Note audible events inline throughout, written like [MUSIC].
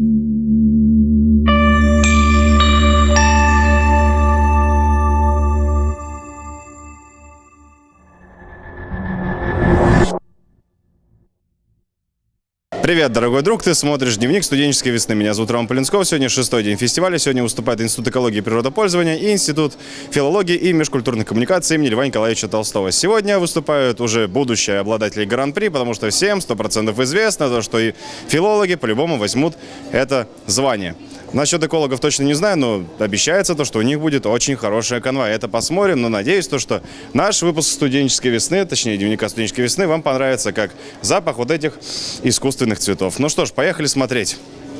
Mm-hmm. Привет, дорогой друг, ты смотришь «Дневник студенческой весны». Меня зовут Роман Полинсков. Сегодня шестой день фестиваля. Сегодня выступает Институт экологии и природопользования и Институт филологии и межкультурных коммуникаций имени Льва Николаевича Толстого. Сегодня выступают уже будущие обладатели Гран-при, потому что всем 100% известно, то, что и филологи по-любому возьмут это звание. Насчет экологов точно не знаю, но обещается то, что у них будет очень хорошая канва. Это посмотрим, но надеюсь, то, что наш выпуск студенческой весны, точнее дневника студенческой весны, вам понравится как запах вот этих искусственных цветов. Ну что ж, поехали смотреть.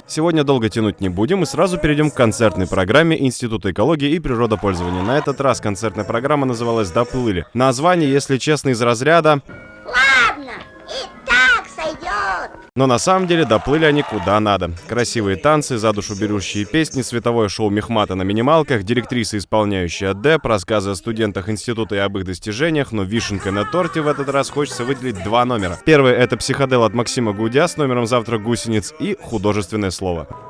Сегодня долго тянуть не будем и сразу перейдем к концертной программе Института экологии и природопользования. На этот раз концертная программа называлась «Доплыли». Название, если честно, из разряда Но на самом деле доплыли они куда надо. Красивые танцы, за душу берущие песни, световое шоу Мехмата на минималках, директриса, исполняющая деп, рассказы о студентах института и об их достижениях, но вишенкой на торте в этот раз хочется выделить два номера. Первый — это «Психодел» от Максима Гудя с номером «Завтрак гусениц» и «Художественное слово».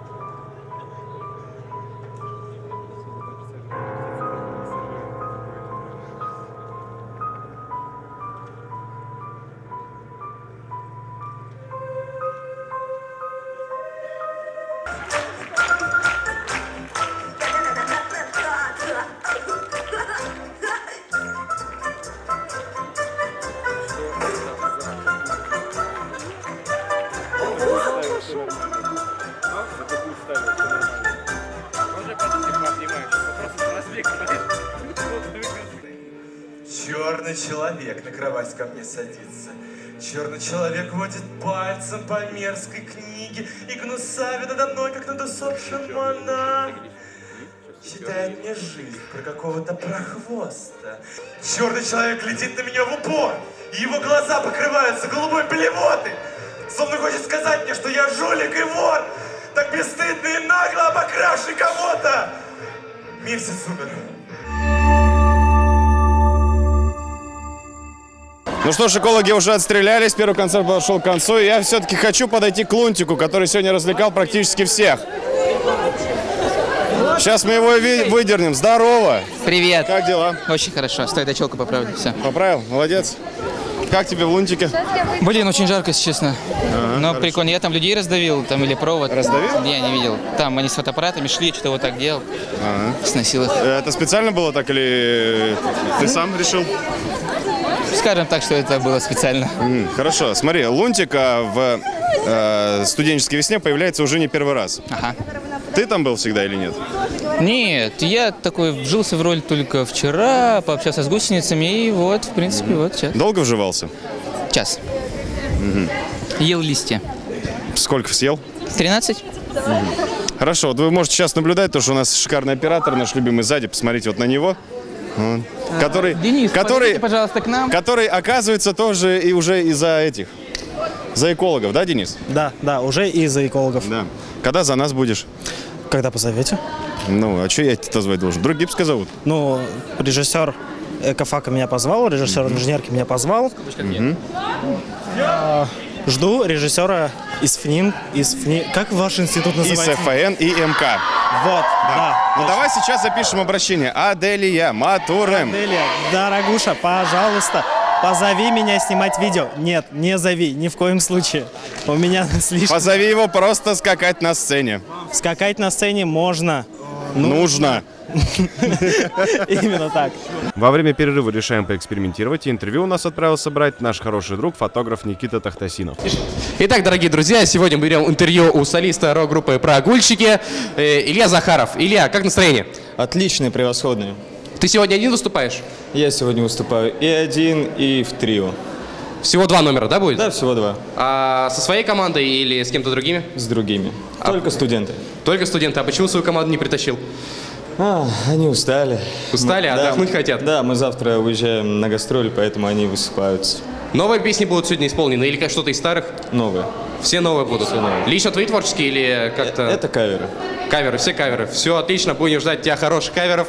Черный человек на кровать ко мне садится. Черный человек водит пальцем по мерзкой книге и гнусавит надо мной, как над усопшим монах. Читает мне жизнь про какого-то прохвоста. Черный человек глядит на меня в упор, и его глаза покрываются голубой плевотой. Словно хочет сказать мне, что я жулик и вор, так бесстыдно и нагло обокравший кого-то. Месяц умер. Ну что ж, экологи уже отстрелялись, первый концерт подошел к концу, и я все-таки хочу подойти к Лунтику, который сегодня развлекал практически всех. Сейчас мы его выдернем. Здорово! Привет. Как дела? Очень хорошо. Стой, дай челку поправлю. Все. Поправил? Молодец. Как тебе в Лунтике? Блин, очень жарко, если честно. Но хорошо. прикольно. Я там людей раздавил, там или провод. Раздавил? Я не видел. Там они с фотоаппаратами шли, что-то вот так делал. Сносил их. Это специально было так или ты сам решил? Скажем так, что это было специально. М, Хорошо, смотри, Лунтик а, в э, студенческой весне появляется уже не первый раз. Ага. Ты там был всегда или нет? Нет, я такой вжился в роль только вчера, пообщался с гусеницами, и вот, в принципе, вот сейчас. Долго вживался? Час. Ел листья. Сколько съел? 13? Хорошо, вот вы можете сейчас наблюдать, то, что у нас шикарный оператор, наш любимый сзади, посмотрите вот на него. Вот. Который, Денис, который, пожалуйста, к нам. который оказывается тоже и уже из-за этих, за экологов, да, Денис? Да, да, уже из-за экологов. Да. Когда за нас будешь? Когда позовете? Ну, а что я тебя звать должен? Друг Гипска зовут? Ну, режиссер Экофака меня позвал, режиссер инженерки меня позвал. А, Жду режиссера из ФНИН, из ФНИ... Как ваш институт И называется? СФН, и МК. Вот, да. Ну давай сейчас запишем обращение. Аделия Матурем. Делия, дорогуша, пожалуйста, позови меня снимать видео. Нет, не зови, ни в коем случае. У меня [LAUGHS] слишком... Позови его просто скакать на сцене. Скакать на сцене можно. Нужно. [LAUGHS] Именно так. Во время перерыва решаем поэкспериментировать, и интервью у нас отправился брать наш хороший друг, фотограф Никита Тахтасинов. Итак, дорогие друзья, сегодня мы берем интервью у солиста рок-группы «Прогульщики» э, Илья Захаров. Илья, как настроение? Отличные, превосходные. Ты сегодня один выступаешь? Я сегодня выступаю и один, и в трио. Всего два номера, да, будет? Да, всего два. А со своей командой или с кем-то другими? С другими. Только студенты. Только студенты. А почему свою команду не притащил? А, они устали. Устали, Мы- отдохнуть хотят? Да, мы завтра уезжаем на гастроли, поэтому они высыпаются. Новые песни будут сегодня исполнены или как что-то из старых? Новые. Все новые будут? новые. Лично твои творческие или как-то... Это каверы. Каверы, все каверы. Все отлично, будем ждать тебя хороших каверов.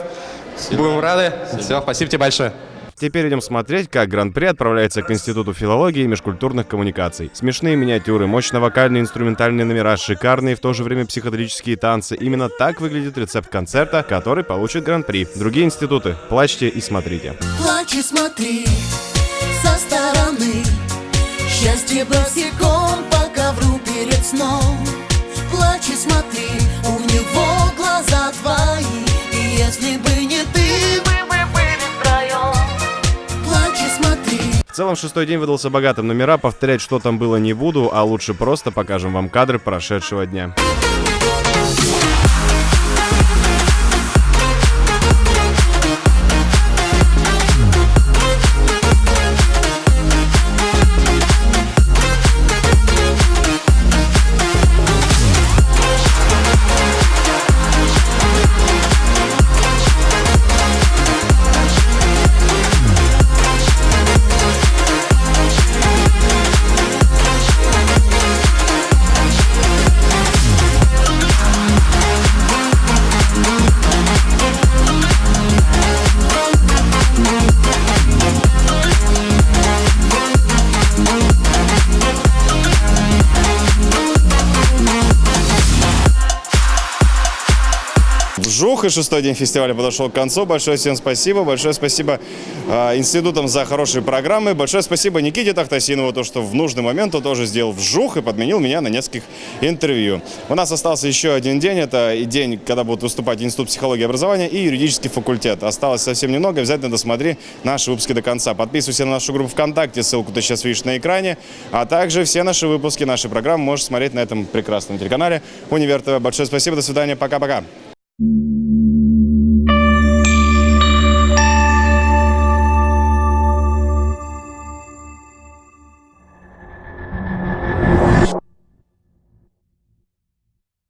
Будем рады. Все, спасибо тебе большое. Теперь идем смотреть, как Гран-при отправляется к Институту филологии и межкультурных коммуникаций. Смешные миниатюры, мощно-вокальные инструментальные номера, шикарные в то же время психоделические танцы. Именно так выглядит рецепт концерта, который получит Гран-при. Другие институты, плачьте и смотрите. Плачь и смотри со стороны Счастье босиком по ковру перед сном Плачь и смотри, целом, шестой день выдался богатым номера. Повторять, что там было, не буду, а лучше просто покажем вам кадры прошедшего дня. И шестой день фестиваля подошел к концу. Большое всем спасибо. Большое спасибо э, институтам за хорошие программы. Большое спасибо Никите Тахтасинову, то, что в нужный момент он тоже сделал вжух и подменил меня на нескольких интервью. У нас остался еще один день. Это и день, когда будут выступать Институт психологии и образования и юридический факультет. Осталось совсем немного. Обязательно досмотри наши выпуски до конца. Подписывайся на нашу группу ВКонтакте. Ссылку ты сейчас видишь на экране. А также все наши выпуски, наши программы можешь смотреть на этом прекрасном телеканале Универ ТВ. Большое спасибо. До свидания. Пока-пока.